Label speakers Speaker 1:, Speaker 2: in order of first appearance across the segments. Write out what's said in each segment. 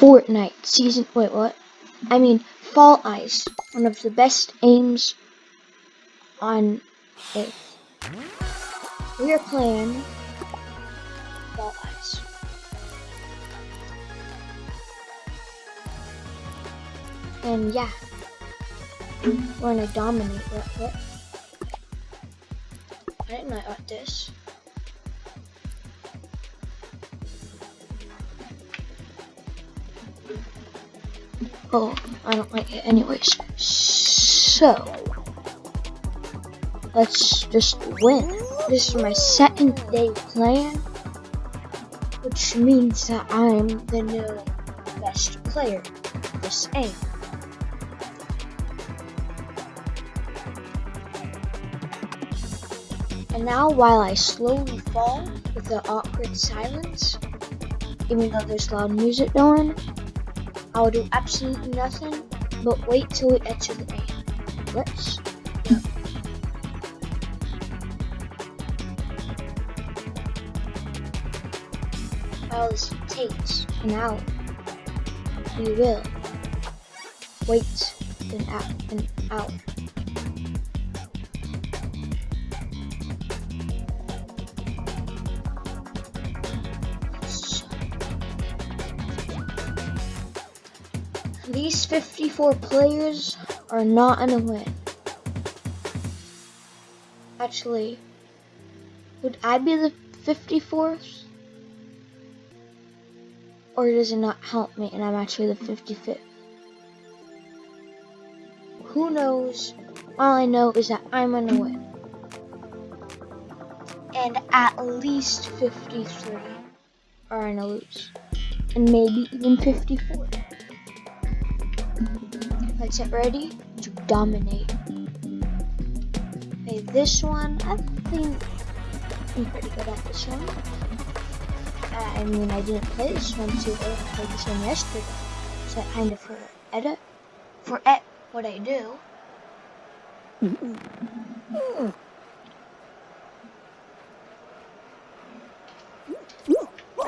Speaker 1: Fortnite season. Wait, what? I mean, Fall Guys, one of the best aims on Earth. We are playing Fall Guys. And yeah, we're gonna dominate. What? what? I know about this. Oh, I don't like it anyways. So, let's just win. This is my second day playing, which means that I'm the new best player this aim. And now, while I slowly fall with the awkward silence, even though there's loud music going, I will do absolutely nothing but wait till we enter the aim. Let's go. This takes an hour, we will wait an, hour. An hour. These 54 players are not gonna win. Actually, would I be the 54th? Or does it not help me and I'm actually the 55th? Who knows? All I know is that I'm gonna win. And at least 53 are gonna lose. And maybe even 54. Get ready to dominate. Okay, this one, I think I'm pretty good at this one. Uh, I mean, I didn't play this one too early. I played this one yesterday. So I kind of for edit, for et what I do.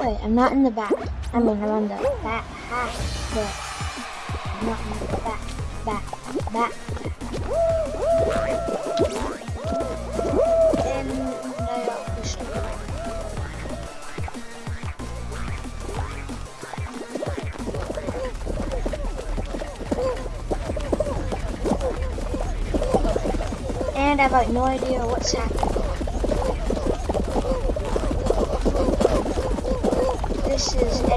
Speaker 1: Wait, I'm not in the back. I mean, I'm on the back half, but I'm not in the back back, back. Then I push And I have like no idea what's happening. This is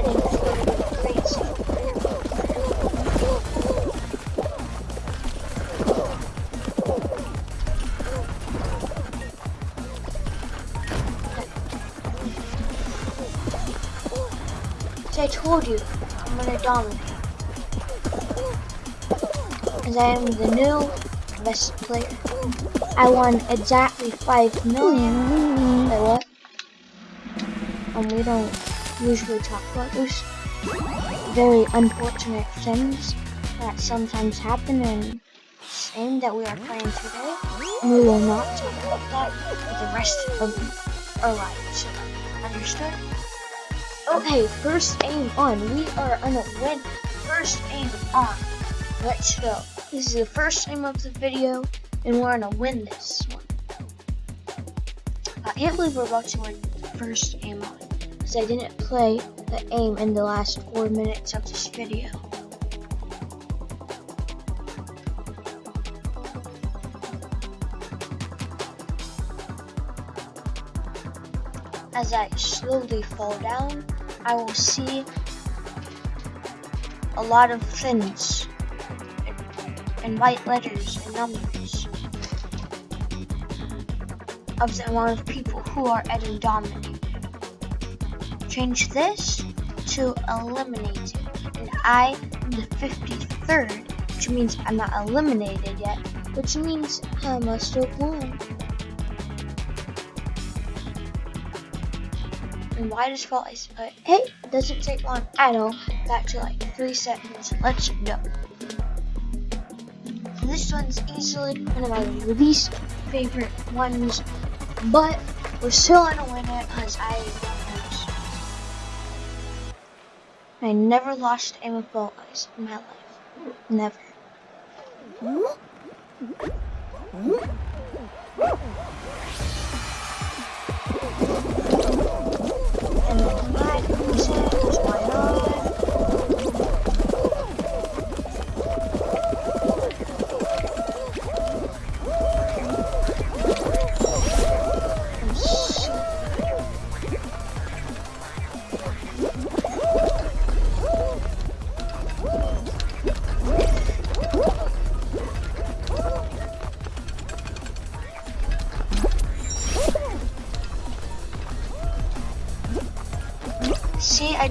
Speaker 1: told you, I'm gonna dominate. As I am the new best player. I won exactly 5 million. Wait, what? And we don't usually talk about those very unfortunate things that sometimes happen in this game that we are playing today. And we will not talk about that for the rest of our lives. Understood? Okay, first aim on. We are gonna win. First aim on. Let's go. This is the first aim of the video, and we're gonna win this one. I can't believe we're about to win first aim on, because I didn't play the aim in the last four minutes of this video. As I slowly fall down, I will see a lot of things and white letters and numbers of the amount of people who are getting dominated. Change this to eliminated, and I am the 53rd, which means I'm not eliminated yet, which means I must have won. And why does Fall Guys put, hey, it doesn't take long at all, back to like 3 seconds, let's go. This one's easily one of my least favorite ones, but we're still gonna win it because I. I never lost aim with bow eyes in my life. Never.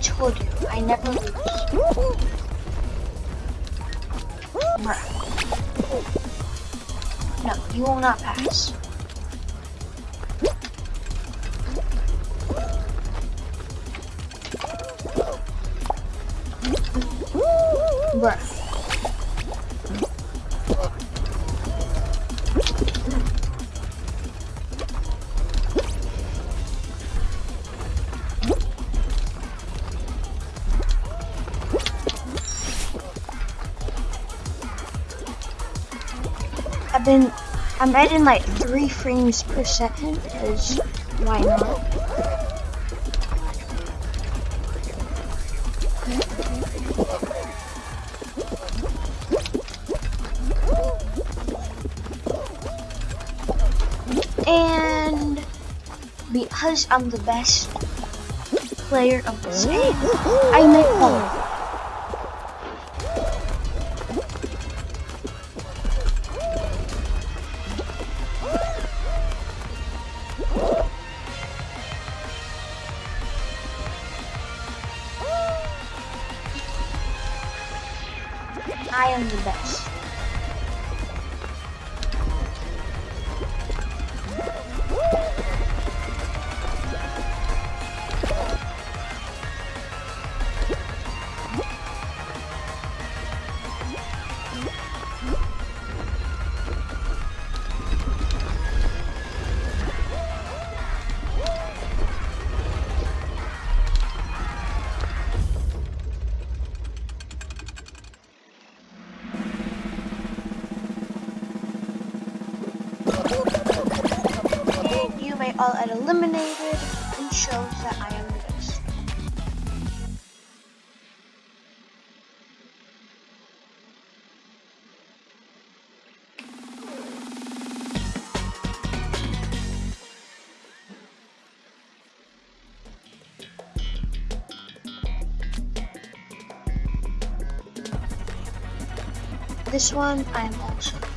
Speaker 1: Told you, I never lose. No, you will not pass. Bruh. Been, I'm editing like three frames per second because why not? And because I'm the best player of this game, I make fun. I am the best. Get eliminated and shows that I am the best. This one I am also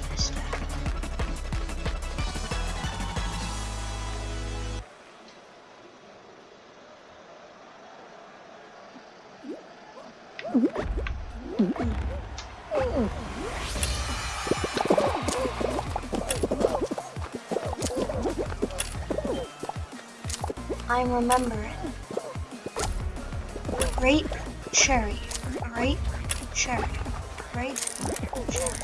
Speaker 1: I'm remembering. Grape cherry. Grape cherry. Grape cherry.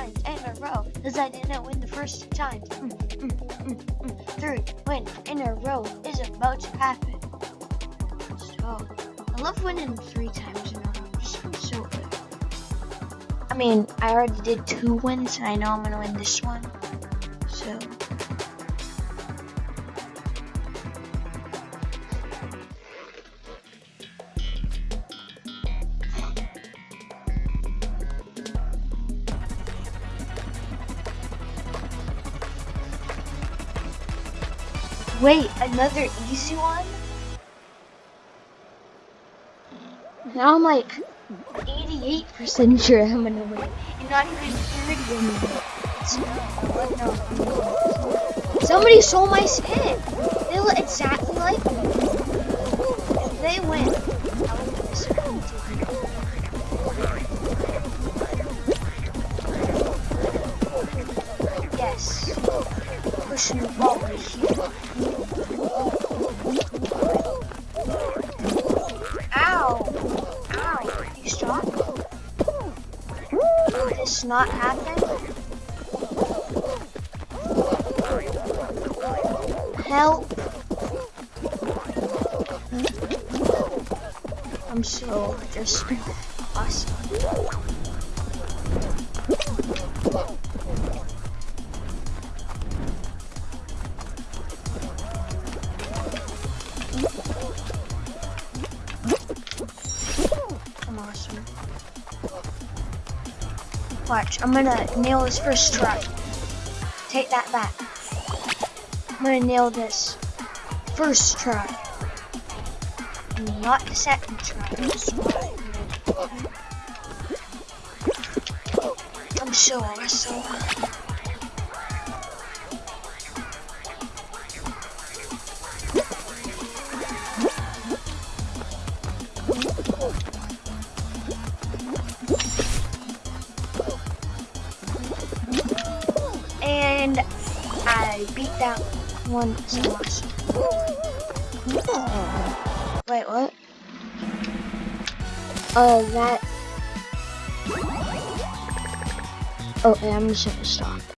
Speaker 1: Times in a row. Because I didn't win the first two times. Mm, mm, mm, mm. Third win in a row is about to happen. So, I love winning three times in a row. It just feels so good. I mean, I already did two wins, and I know I'm gonna win this one. Wait, another easy one? Now I'm like 88% sure I'm gonna win. And not even 30 anymore. No, no. Somebody stole my skin. They look exactly like me. If they win, Ball right. Ow! Ow! You stop? This not happen? Help! I'm so just awesome. Watch, I'm gonna nail this first try. Take that back. I'm gonna nail this first try. Not the second try. I'm so awesome. Beat that one so much. Wait, what? Uh, that. Okay, I'm just gonna stop.